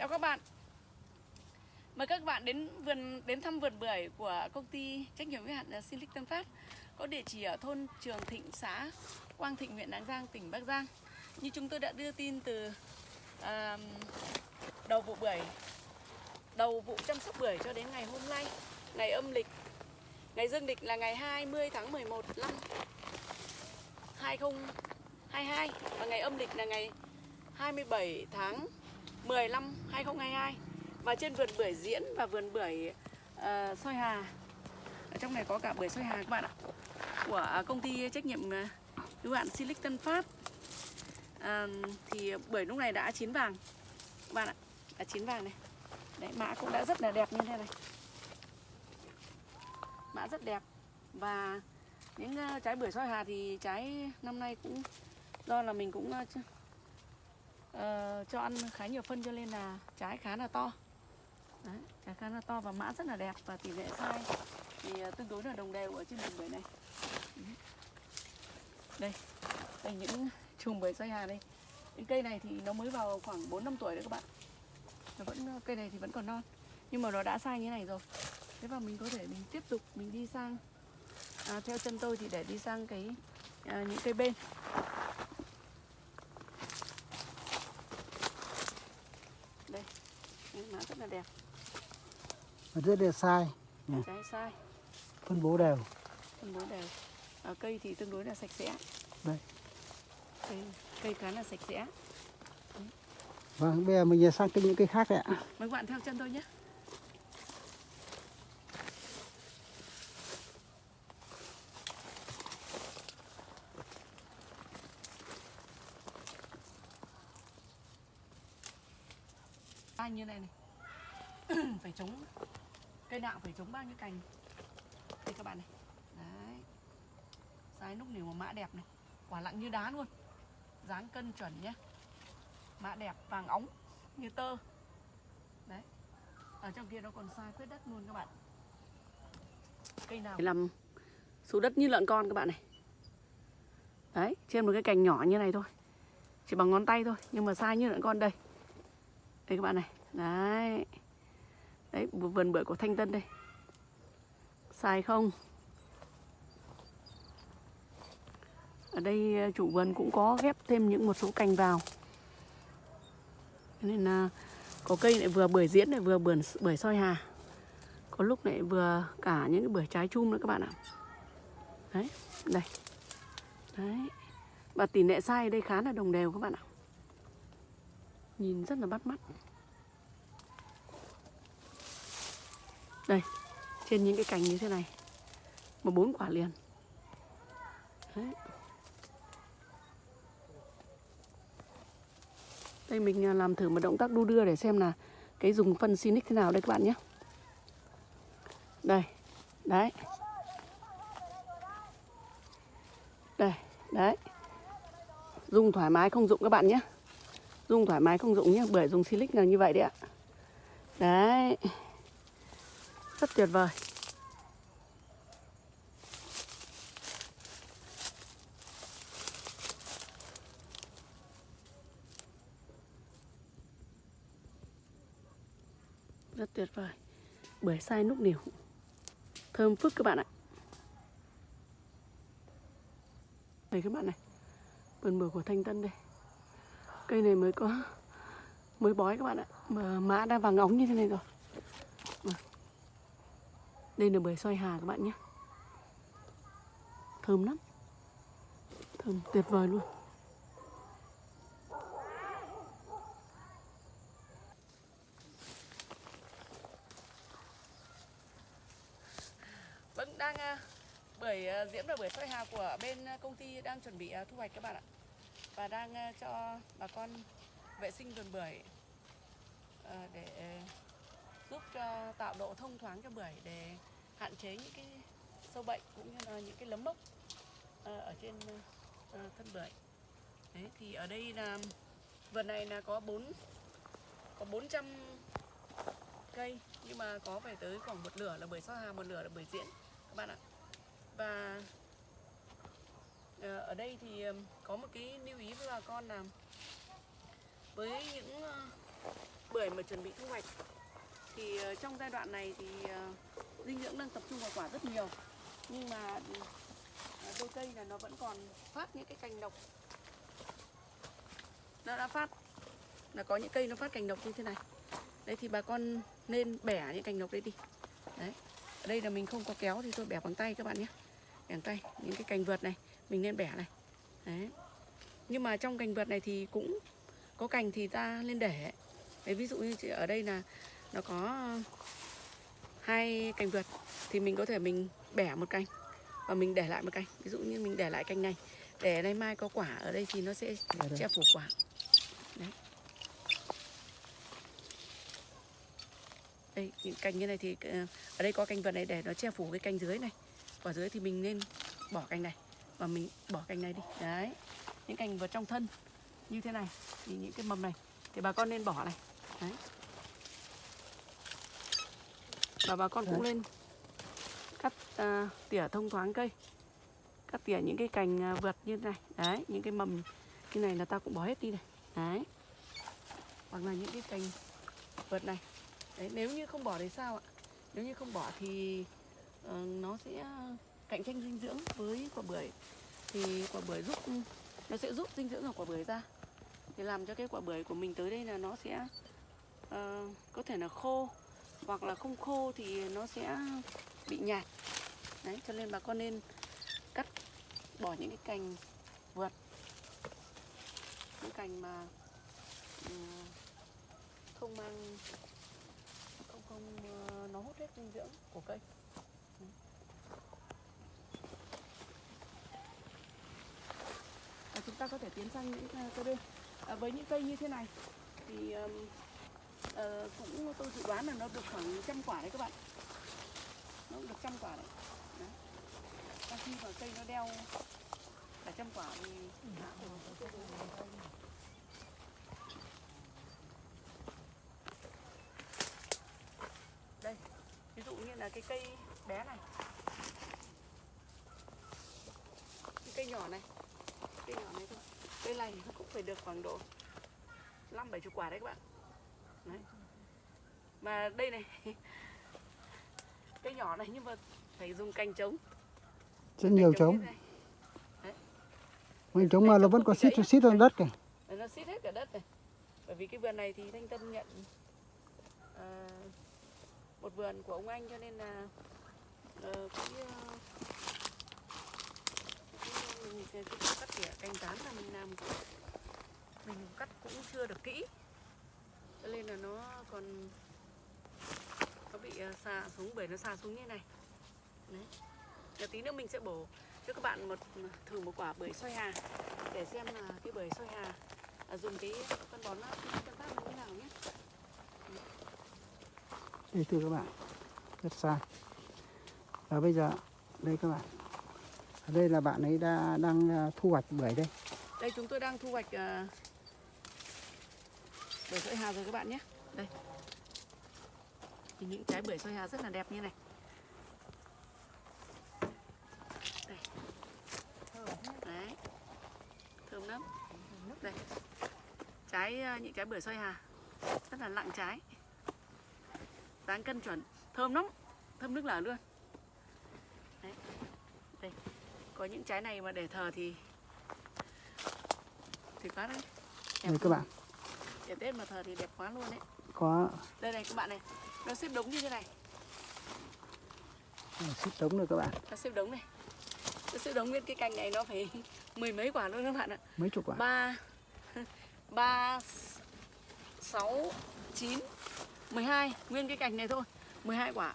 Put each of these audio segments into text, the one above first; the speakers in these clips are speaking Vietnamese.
Chào các bạn. Mời các bạn đến vườn đến thăm vườn bưởi của công ty trách nhiệm hữu hạn ờ, Silic Tân Phát có địa chỉ ở thôn Trường Thịnh, xã Quang Thịnh, huyện Lạng Giang, tỉnh Bắc Giang. Như chúng tôi đã đưa tin từ à, đầu vụ bưởi, đầu vụ chăm sóc bưởi cho đến ngày hôm nay, ngày âm lịch, ngày dương lịch là ngày 20 tháng 11 năm 2022 và ngày âm lịch là ngày 27 tháng 10 năm 2022 và trên vườn bưởi diễn và vườn bưởi uh, soi hà. Ở trong này có cả bưởi soi hà các bạn ạ của à, công ty trách nhiệm ờ, hữu hạn Silic Tân Phát. À, thì bưởi lúc này đã chín vàng. Các bạn ạ đã chín vàng này. Đấy mã cũng đã rất là đẹp như thế này. Mã rất đẹp. Và những uh, trái bưởi soi hà thì trái năm nay cũng do là mình cũng ờ, uh, cho ăn khá nhiều phân cho nên là trái khá là to. Đấy, trái khá là to và mã rất là đẹp và tỷ lệ sai thì uh, tương đối là đồng đều ở trên vườn bưởi này. Đây đây những chùm bưởi xoay hà đây. Những cây này thì nó mới vào khoảng 4 năm tuổi đấy các bạn. Nó vẫn ờ, cây này thì vẫn còn non nhưng mà nó đã sai như thế này rồi. Thế và mình có thể mình tiếp tục mình đi sang à, theo chân tôi thì để đi sang cái à, những cây bên đây rất đẹp Và rất là sai nhỉ? trái sai. Phân bố đều. Phân bố đều. À, cây thì tương đối là sạch sẽ. Đây. Cây, cây khá là sạch sẽ. Vâng bây giờ mình sang cái những cây khác đấy ạ. Mời các bạn theo chân tôi nhé. Như này này phải chống cây nạo, phải chống bao nhiêu cành? Đây các bạn này. Đấy. Sai lúc nếu mà mã đẹp này. Quả lặng như đá luôn. Dáng cân chuẩn nhé. Mã đẹp, vàng óng, như tơ. Đấy. Ở trong kia nó còn sai quyết đất luôn các bạn. Cây nào? Làm số đất như lợn con các bạn này. Đấy, trên một cái cành nhỏ như này thôi. Chỉ bằng ngón tay thôi, nhưng mà sai như lợn con đây. Đây các bạn này. Đấy đấy vườn bưởi của thanh tân đây. Sai không? Ở đây ờ, chủ vườn cũng có ghép thêm những một số cành vào. Nên là có cây lại vừa bưởi diễn lại vừa bưởi bưởi soi hà. Có lúc lại vừa cả những cái bưởi trái chum nữa các bạn ạ. Đấy, đây. Đấy. Và tỷ lệ sai ở đây khá là đồng đều các bạn ạ. Nhìn rất là bắt mắt. Đây trên những cái cành như thế này mà bốn quả liền đấy Đây mình à, làm thử một động tác đu đưa để xem là cái dùng phân Sinic thế nào đây các bạn nhé. Đây, đấy. Đây, đấy. Dùng thoải mái không dụng các bạn nhé. Dùng thoải mái không dụng nhé, bởi dùng Silic là như vậy đấy ạ. Đấy. Rất tuyệt vời. rất tuyệt vời. Bưởi sai núc nỉu. Thơm phức các bạn ạ. Đây các bạn này. Vườn bưởi của thanh tân đây. Cây này mới có, mới bói các bạn ạ. Mà mã đang vàng óng như thế này rồi đây là bưởi xoay hà các bạn nhé. Thơm lắm. Thơm tuyệt vời luôn. Vâng, đang à, bưởi à, diễm và bưởi xoay hà của bên à, công ty đang chuẩn bị thu hoạch các bạn ạ. Và đang cho bà con vệ sinh vườn bưởi để giúp cho tạo độ thông thoáng cho bưởi để hạn chế những cái sâu bệnh cũng như là những cái lấm mốc ờ, ở trên ờ, thân bưởi. Đấy, thì ở đây là vườn này là có 4 có 400 cây nhưng mà có phải tới khoảng một nửa là bưởi sao hà một nửa là bưởi diễn các bạn ạ. Và ờ, ở đây thì có một cái lưu ý với bà con là với những bưởi mà chuẩn bị thu hoạch thì ờ, trong giai đoạn này thì ờ, dinh dưỡng đang tập trung vào quả rất nhiều. Nhưng mà ờ, đôi cây là nó vẫn còn phát những cái cành độc. Nó đã phát là có những cây nó phát cành độc như thế này. Đấy thì bà con nên bẻ những cành độc đấy đi. Đấy ở đây là mình không có kéo thì tôi bẻ bằng tay các bạn nhé. Bẻ bằng tay những cái cành vượt này mình nên bẻ này. Đấy. Nhưng mà trong cành vượt này thì cũng có cành thì ta nên để. Đấy, ví dụ như ở đây là nó có hai cành vượt thì mình có thể mình bẻ một cành và mình để lại một cành. Ví dụ như mình để lại cành này để nay mai có quả ở đây thì nó sẽ đây. che phủ quả. Đấy. Đây những cành như này thì ờ, ở đây có cành vượt này để nó che phủ cái cành dưới này. Quả dưới thì mình nên bỏ cành này và mình bỏ cành này đi. Đấy. Những cành vượt trong thân như thế này thì những cái mầm này thì bà con nên bỏ này. Đấy và bà con cũng lên cắt à, tỉa thông thoáng cây. Cắt tỉa những cái cành à, vượt như thế này. Đấy những cái mầm như này là ta cũng bỏ hết đi này. Đấy. Hoặc là những cái cành vượt này. Đấy nếu như không bỏ thì sao ạ? Nếu như không bỏ thì ờ, nó sẽ cạnh tranh dinh dưỡng với quả bưởi. Thì quả bưởi giúp nó sẽ giúp dinh dưỡng của quả bưởi ra. Thì làm cho cái quả bưởi của mình tới đây là nó sẽ ờ, có thể là khô hoặc là không khô thì nó sẽ bị nhạt. Đấy cho nên bà con nên cắt bỏ những cái cành vượt. Những cành mà ừ, không mang không không ờ, nó hút hết dinh dưỡng của cây. Và chúng ta có thể tiến sang những à, cây bên. À, với những cây như thế này thì ờ, cũng tôi dự đoán là nó được khoảng trăm quả đấy các bạn. Nó cũng được trăm quả đấy, đấy. Và khi mà cây nó đeo cả trăm quả thì đây ví dụ như là cái cây bé này. Cái cây nhỏ này. Cây nhỏ này thôi. Cây này nó cũng phải được khoảng độ năm bảy chục quả đấy các bạn đấy. Mà đây này cây nhỏ này nhưng mà phải dùng cành trống. Rất nhiều Cành trống mình trống mà nó vẫn còn xít xít vào đất kìa nó xít hết cả đất này. Bởi vì cái vườn này thì thanh tân nhận ờ, một vườn của ông anh cho nên là ờ, cái, cái, cái cắt tỉa cành tán là mình làm. Mình cắt cũng chưa được kỹ cho nên là nó còn nó bị ờ, xà xuống bởi nó xà xuống như này. Đấy. Và tí nữa mình sẽ bổ cho các bạn một thử một quả bưởi xoay hà để xem là cái bưởi xoay hà à, dùng cái phân bón phân phát như thế nào nhé. Đây thưa các bạn rất xa. Và bây giờ đây các bạn. Ở đây là bạn ấy đã đang à, thu hoạch bưởi đây. Đây chúng tôi đang thu hoạch uh, bưởi xoay hà rồi các bạn nhé. Đây. Thì những trái bưởi xoay hà rất là đẹp như này. Đây. Đấy. Thơm lắm. Đây. Trái ờ, những trái bưởi xoay hà. Rất là nặng trái. Dáng cân chuẩn. Thơm lắm. Thơm nước lở luôn. Đấy. Đây. Có những trái này mà để thờ thì thì quá đấy. Đẹp đây các bạn để tết mà thờ thì đẹp quá luôn đấy có đây này các bạn này nó xếp đống như thế này. Xít trống rồi các bạn. Nó xếp đống này. Nó xếp đống nguyên cái cành này nó phải mười mấy quả luôn các bạn ạ. Mấy chục quả? Ba ba sáu chín mười hai. Nguyên cái cành này thôi. 12 quả.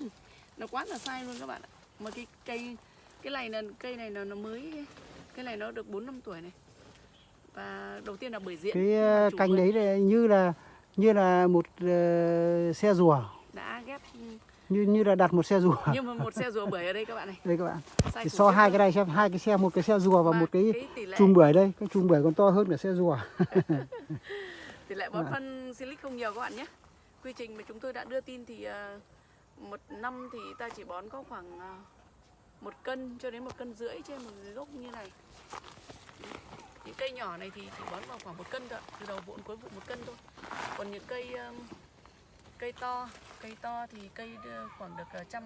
Nó quá là sai luôn các bạn ạ. Mà cái cây cái này là cây này là nó mới cái này nó được 4 năm tuổi này và đầu tiên là bưởi diễn cái chủ cành vườn đấy như là như là một ờ, xe rùa. Đã ghép như như là đặt một xe rùa. Nhưng mà một xe rùa bưởi ở đây các bạn này. Đây các bạn. Sai thì so hai cái này xem hai cái xe một cái xe rùa và Mà một cái lệ chùm bưởi đây. Cái chùm bưởi còn to hơn cả xe rùa. Tỷ lệ bón À. phân silic không nhiều các bạn nhé. Quy trình mà chúng tôi đã đưa tin thì ờ, một năm thì ta chỉ bón có khoảng ờ, một cân cho đến một cân rưỡi trên một gốc như này những cây nhỏ này thì chỉ bón vào khoảng một cân thôi từ đầu vụ đến cuối vụ một cân thôi. Còn những cây um, cây to cây to thì cây khoảng được ờ, trăm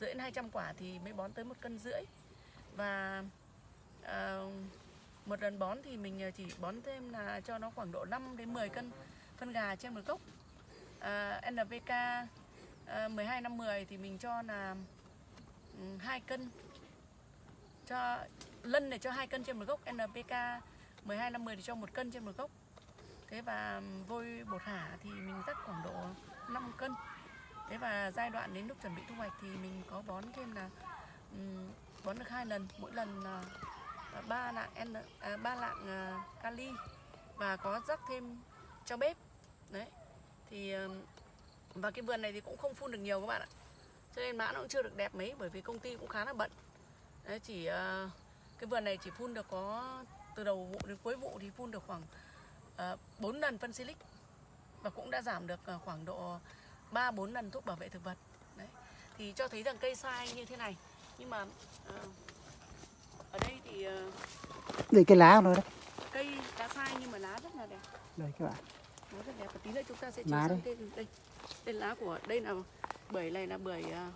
rưỡi đến 200 quả thì mới bón tới một cân rưỡi. Và ờ, một lần bón thì mình ờ, chỉ bón thêm là cho nó khoảng độ 5 đến 10 cân phân gà trên một gốc. À, NPK à, 12 năm 10 thì mình cho là hai 2 cân. Cho lân này cho 2 cân trên một gốc NPK 12 năm 10 thì cho một cân trên một gốc. Thế và vôi bột hả thì mình rắc khoảng độ 5 cân. Thế và giai đoạn đến lúc chuẩn bị thu hoạch thì mình có bón thêm là um, bón được hai lần mỗi lần là uh, ba lạng N à, ba lạng uh, kali. Và có rắc thêm cho bếp. Đấy thì và cái vườn này thì cũng không phun được nhiều các bạn ạ. Cho nên mã nó cũng chưa được đẹp mấy bởi vì công ty cũng khá là bận. Đấy chỉ ờ, cái vườn này chỉ phun được có từ đầu vụ đến cuối vụ thì phun được khoảng uh, 4 lần phân silic. Và cũng đã giảm được ờ, khoảng độ 3 4 lần thuốc bảo vệ thực vật. Đấy. Thì cho thấy rằng cây sai như thế này. Nhưng mà ờ, ở đây thì ờ, đây cái lá của nó đấy. cây đã sai nhưng mà lá rất là đẹp. Đây các bạn. Nó rất đẹp. Và tí nữa chúng ta sẽ Lá đây. sang đây. Đây lá của đây là bưởi này là bưởi uh,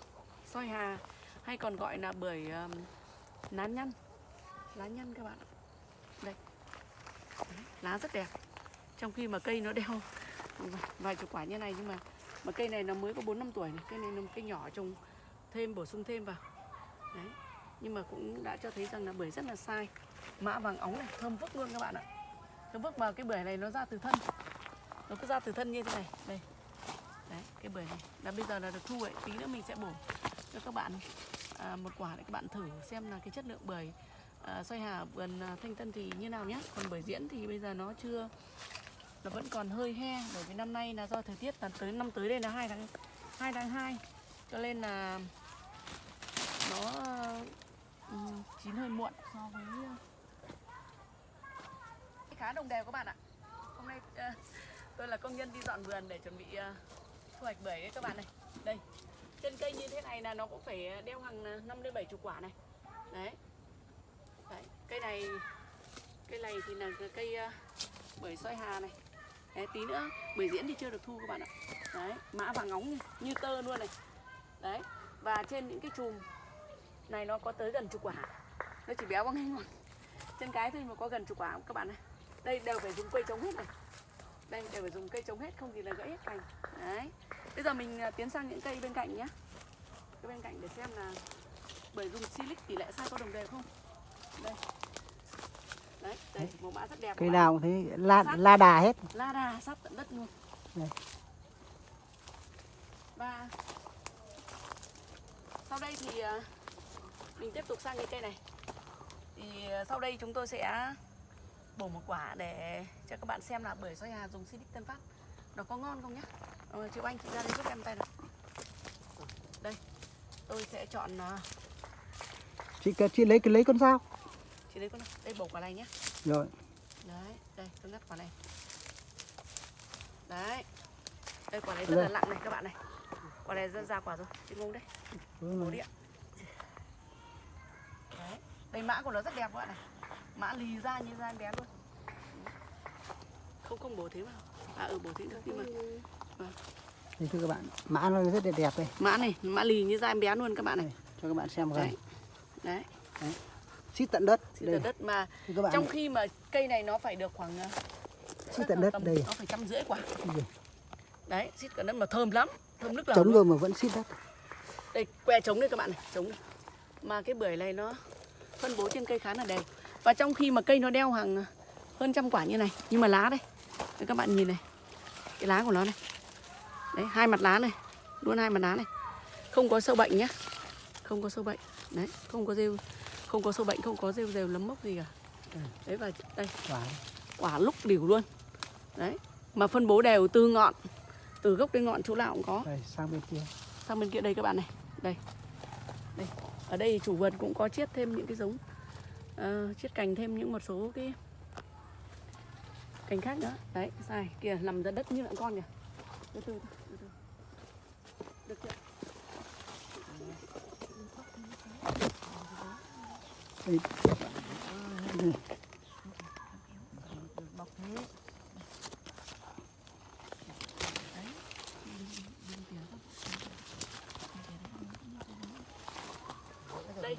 soi hà. Hay còn gọi là bưởi um, lá nhăn lá nhăn các bạn ạ. Đây. Đấy, lá rất đẹp. Trong khi mà cây nó đeo vài- chục quả như này nhưng mà mà cây này nó mới có 4 năm tuổi này. Cây này là một cây nhỏ trồng thêm bổ sung thêm vào. Đấy. Nhưng mà cũng đã cho thấy rằng là bưởi rất là sai. Mã vàng óng này thơm vức luôn các bạn ạ. Thơm vức vào cái bưởi này nó ra từ thân. Nó cứ ra từ thân như thế này. Đây. Đấy cái bưởi này. Là bây giờ là được thu ấy. Tí nữa mình sẽ bổ cho các bạn à, một quả để các bạn thử xem là cái chất lượng bưởi Ờ, xoay hà vườn ờ, thanh tân thì như nào nhé còn bưởi diễn thì bây giờ nó chưa nó vẫn còn hơi he bởi vì năm nay là do thời tiết là tới năm tới đây là hai tháng 2 tháng 2 cho nên là nó ừ, chín hơi muộn so với ờ, khá đồng đều các bạn ạ. Hôm nay uh, tôi là công nhân đi dọn vườn để chuẩn bị uh, thu hoạch bưởi đấy các bạn này. Đây trên cây như thế này là nó cũng phải đeo hàng 5 đến 7 chục quả này. Đấy cây này cây này thì là cây ờ, bưởi soi hà này. Đấy, tí nữa bưởi diễn thì chưa được thu các bạn ạ. Đấy mã vàng ngóng này, như tơ luôn này. Đấy và trên những cái chùm này nó có tới gần chục quả. Nó chỉ béo bằng ngay ngọn trên cái thôi mà có gần chục quả các bạn này đây đều phải dùng cây chống hết này. Đây đều phải dùng cây chống hết không thì là gãy hết cành. Đấy bây giờ mình ờ, tiến sang những cây bên cạnh nhé cái bên cạnh để xem là bởi dùng silic tỷ lệ sai có đồng đều không. Đây đây màu mã rất đẹp cây nào cũng thế la la đà hết. La đà sát tận đất luôn. Đây. và sau đây thì à, mình tiếp tục sang cái cây này. Thì à, sau đây chúng tôi sẽ bổ một quả để cho các bạn xem là bưởi xoay hà dùng Silic Tân Phát. Nó có ngon không nhá? Ờ, chị anh chị ra đây giúp em tay nào. Đây tôi sẽ chọn à, chị chị lấy cái lấy con dao chị lấy con đây bổ quả này nhé rồi. Đấy đây tôi ngắt quả này. Đấy. Đây quả này rất là Đây. nặng này các bạn này. Quả này rất ra quả rồi chị ngông đấy. Bổ đi ạ đấy đây mã của nó rất đẹp các bạn này. Mã lì ra như da em bé luôn. Không không bổ thế mà. À ừ bổ thế được nhưng mà thì thưa các bạn mã nó rất đẹp đẹp đây. Mã này mã lì như da em bé luôn các bạn này. Đây, cho các bạn xem gần đấy. Đấy xít tận đất đây tận đất mà trong khi mà cây này nó phải được khoảng xít tận đất tầm- đây. nó phải trăm rưỡi quả Đây. đấy xít cả đất mà thơm lắm thơm nước lẩu luôn. rồi mà vẫn xít đất. Đây que trống đây các bạn này trống này. mà cái bưởi này nó phân bố trên cây khá là đều. Và trong khi mà cây nó đeo hàng hơn trăm quả như này nhưng mà lá đây. Đây các bạn nhìn này cái lá của nó này. Đấy hai mặt lá này luôn hai mặt lá này. Không có sâu bệnh nhá không có sâu bệnh. Đấy không có rêu không có sâu bệnh không có rêu rêu lấm mốc gì cả. Đấy và đây. Quả. Quả lúc đỉu luôn. Đấy mà phân bố đều từ ngọn từ gốc đến ngọn chỗ nào cũng có. Đây sang bên kia. Sang bên kia đây các bạn này. Đây. Đây. Ở đây chủ vườn cũng có chiết thêm những cái giống ờ, chiết cành thêm những một số cái cành khác nữa. Đấy sai kìa nằm ra đất như lợn con kìa. Từ từ từ từ được chưa đây đây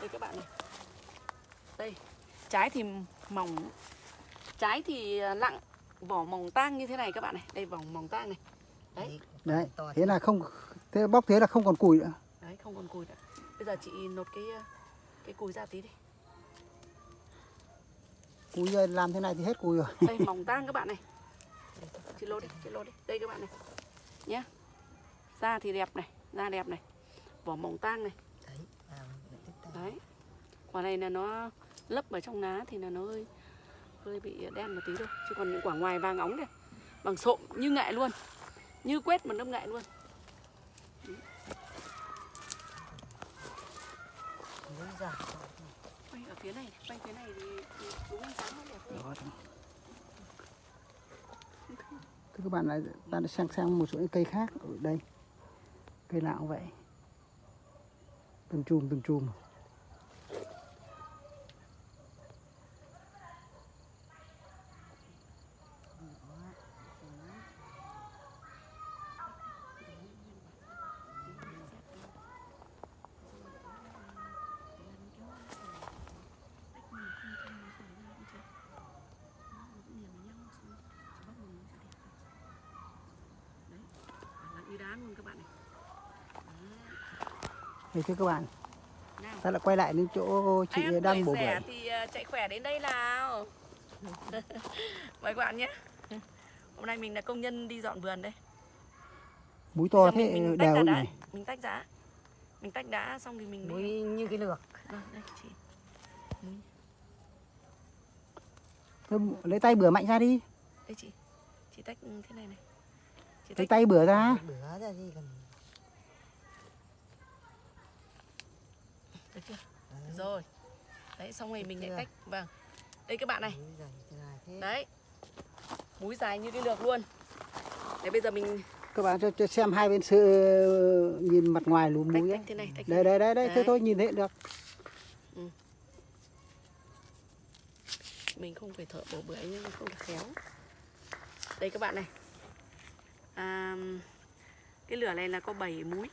đây các bạn này đây trái thì mỏng trái thì à, lặng vỏ mỏng tang như thế này các bạn này. Đây vỏ mỏng tang này. Đấy. Đấy thế là không thế bóc thế là không còn củi nữa. Đấy không còn củi nữa bây giờ chị nốt cái cái cùi ra tí đi. Cùi giờ làm thế này thì hết cùi rồi. Đây mỏng tang các bạn này. Chị lột đi chị lột đi. Đây các bạn này. Nhé da thì đẹp này da đẹp này. Vỏ mỏng tang này. Đấy quả này là nó lấp ở trong lá thì là nó hơi hơi bị đen một tí thôi. Chứ còn những quả ngoài vàng óng này bằng sộm như nghệ luôn. Như quét một lớp nghệ luôn mới ra quay ở phía này quay phía này thì, thì đúng ánh sáng nó đẹp hơn. Thế các bạn lại ta đã sang sang một số những cây khác ở đây. Cây nào cũng vậy. Từng chùm từng chùm như đá luôn các bạn này Thế thưa các bạn. Ta lại quay lại đến chỗ chị ăn đang bổ bưởi thì ờ, chạy khỏe đến đây nào. Mời các bạn nhé. Hôm nay mình là công nhân đi dọn vườn đây. Múi to thế mình, mình tách đều này mình tách đã mình tách đã xong thì mình mới như cái lược. Vâng, đây chị. Thế lấy tay bửa mạnh ra đi. Đây chị. Chị tách thế này này. Chị lấy tách. tay bửa ra. Bữa ra gì còn được chưa đấy, rồi. Đấy xong rồi mình lại tách vâng. Đây các bạn này. Đấy. Múi dài như cái lược luôn. Đấy bây giờ mình các bạn cho, cho xem hai bên sự nhìn mặt ngoài tách, múi tách ấy. thế này tách đây đây đây đây thế Đấy. thôi nhìn thấy được. Mình không phải thợ bổ bưởi nhưng không được khéo. Đây các bạn này. À, cái lửa này là có 7 múi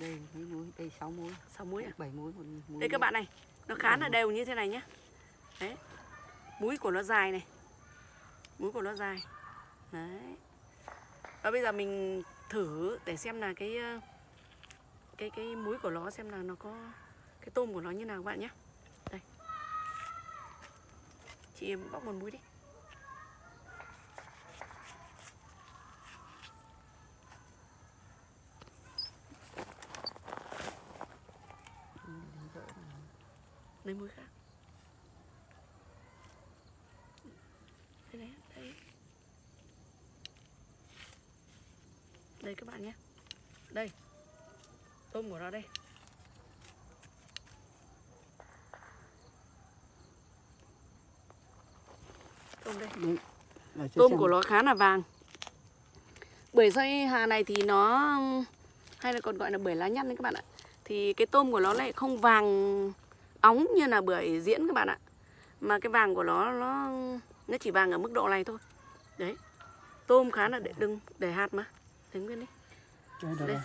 đây mấy muối đây sáu muối 6 múi à? Bảy muối một muối đây các bạn này nó khá là đều như thế này nhá. Đấy. Múi của nó dài này. Múi của nó dài. Đấy. Và bây giờ mình thử để xem là cái ờ, cái cái múi của nó xem là nó có cái tôm của nó như nào các bạn nhé đây. Chị bóc một múi đi lấy múi khác. Đây này đây đây các bạn nhé. Đây. Tôm của nó đây. Tôm đây. Đấy. Tôm xem. của nó khá là vàng. Bưởi xoay hà này thì nó hay là còn gọi là bưởi lá nhăn đấy các bạn ạ. Thì cái tôm của nó lại không vàng óng như là bưởi diễn các bạn ạ. Mà cái vàng của nó nó nó chỉ vàng ở mức độ này thôi. Đấy. Tôm khá là để đừng để hạt mà. Để nguyên đi. Đây,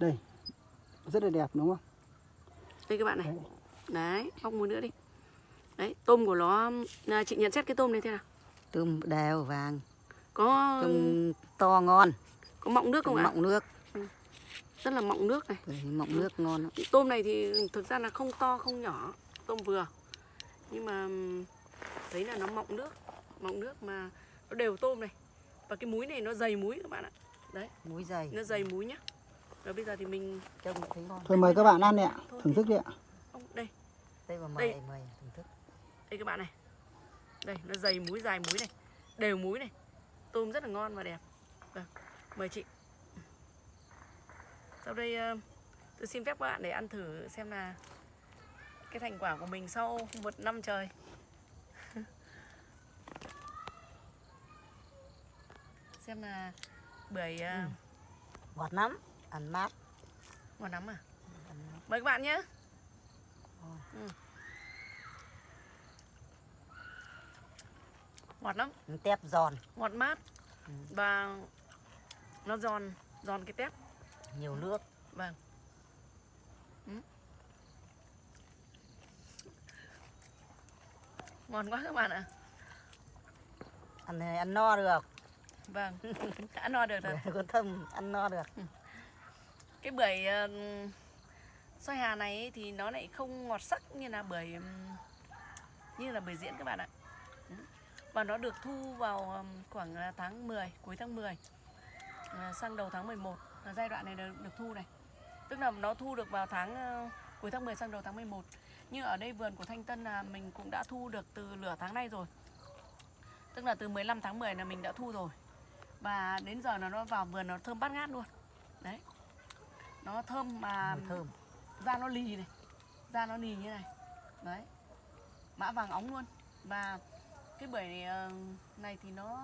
đây, rất là đẹp đúng không? Đây các bạn này. Đấy. đấy bóc một nữa đi. Đấy tôm của nó à, chị nhận xét cái tôm này thế nào? Tôm đều vàng. Có tôm to ngon. có mọng nước không ạ? Mọng nước rất là mọng nước này. Bưởi mọng nước ngon lắm. tôm này thì thực ra là không to không nhỏ. Tôm vừa. Nhưng mà thấy là nó mọng nước. Mọng nước mà nó đều tôm này. Và cái múi này nó dày múi các bạn ạ. Muối dày. Nó dày múi nhá. Rồi bây giờ thì mình trông thấy ngon. Thôi mời các bạn ăn đi ạ. Thôi thưởng thức đi ạ. Ông đây. Đây mà Đây. mày mày thưởng thức. Đây các bạn này. Đây nó dày múi dài múi này. Đều múi này. Tôm rất là ngon và đẹp. Vâng mời chị sau đây ờ, tôi xin phép các bạn để ăn thử xem là cái thành quả của mình sau một năm trời. Xem là bưởi ờ, ngọt lắm ăn mát. Ngon lắm à? Mời các bạn nhé. Ừ. ngọt lắm. Tép giòn. Ngọt mát. Ừ. và nó giòn giòn cái tép nhiều nước. Vâng. Ừ. ngon quá các bạn ạ. Ăn này ăn no được. Vâng. Đã no được rồi. Con thơm ăn no được. Ừ. Cái bưởi uh, xoay hà này thì nó lại không ngọt sắc như là bưởi như là bưởi diễn các bạn ạ. Ừ. Và nó được thu vào khoảng à, tháng 10 cuối tháng 10 à, sang đầu tháng 11 là giai đoạn này được, được thu này. Tức là nó thu được vào tháng ờ, cuối tháng 10 sang đầu tháng 11 nhưng ở đây vườn của Thanh Tân là mình cũng đã thu được từ nửa tháng nay rồi. Tức là từ 15 tháng 10 là mình đã thu rồi. Và đến giờ là nó vào vườn nó thơm bát ngát luôn. Đấy. Nó thơm mà mùi thơm. da nó lì này. Da nó lì như này. Đấy. Mã vàng óng luôn. Và cái bưởi ờ, này thì nó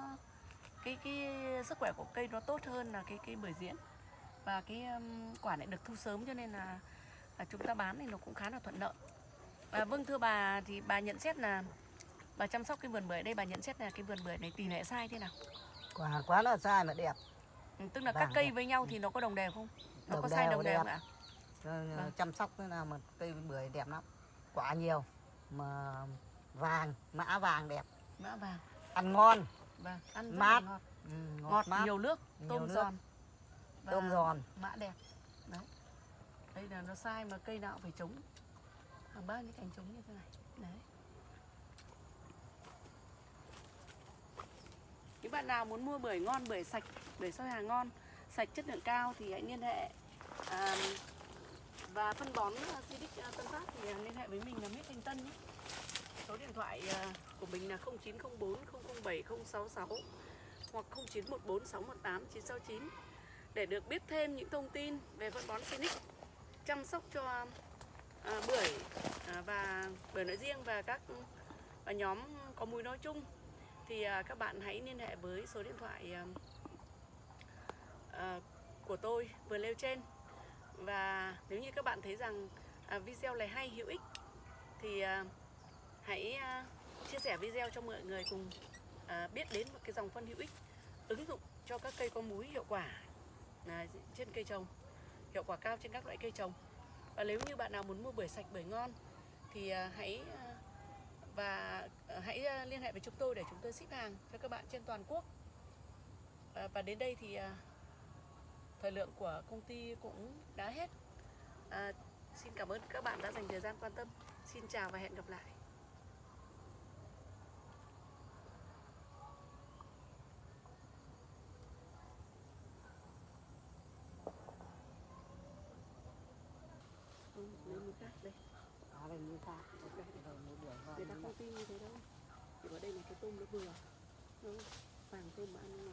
cái cái sức khỏe của cây nó tốt hơn là cái cái bưởi diễn và cái quả lại được thu sớm cho nên là, chúng ta bán thì nó cũng khá là thuận lợi. Và vâng thưa bà thì bà nhận xét là bà chăm sóc cái vườn bưởi đây bà nhận xét là cái vườn bưởi này tỷ lệ sai thế nào? Quả quá là sai mà đẹp. Ừ, tức là các Vàng cây đẹp. với nhau thì nó có đồng đều không? Nó Đồng có sai đồng đều không ạ? Vâng. chăm sóc thế nào mà cây bưởi đẹp lắm. Quả nhiều mà vàng mã vàng đẹp. Mã vàng. Ăn ngon. Vâng ăn Mát. ngọt ừ, ngọt, ngọt mát. nhiều nước Nhiều tôm nước. giòn tôm giòn. mã đẹp. Đấy. Đây là nó sai mà cây nào cũng phải trống hàng ba những cành trống như thế này. Đấy. Những bạn nào muốn mua bưởi ngon bưởi sạch bưởi soi hàng ngon sạch chất lượng cao thì hãy liên hệ à, và phân bón à, Cidic à, Tân Phát thì à, liên hệ với mình là Mít Thanh Tân nhé. Số điện thoại của mình là 0904 007 066 hoặc 0914 618 969 để được biết thêm những thông tin về phân bón Phoenix chăm sóc cho à, bưởi à, và bưởi nói riêng và các và nhóm có mùi nói chung. Thì à, các bạn hãy liên hệ với số điện thoại à, à, của tôi vừa nêu trên. Và nếu như các bạn thấy rằng à, video này hay hữu ích thì à, hãy à, chia sẻ video cho mọi người cùng à, biết đến một cái dòng phân hữu ích ứng dụng cho các cây có múi hiệu quả trên cây trồng hiệu quả cao trên các loại cây trồng. Và nếu như bạn nào muốn mua bưởi sạch bưởi ngon thì à, hãy à, và à, hãy liên hệ với chúng tôi để chúng tôi ship hàng cho các bạn trên toàn quốc. Và đến đây thì thời lượng của công ty cũng đã hết. À, xin cảm ơn các bạn đã dành thời gian quan tâm. Xin chào và hẹn gặp lại Ừ, lấy một khác đây đó như ta đây, đây. rồi một bưởi ngon người ta không tin như thế đâu. Chỉ có đây là cái tôm nó vừa. Nó vàng tôm mà ăn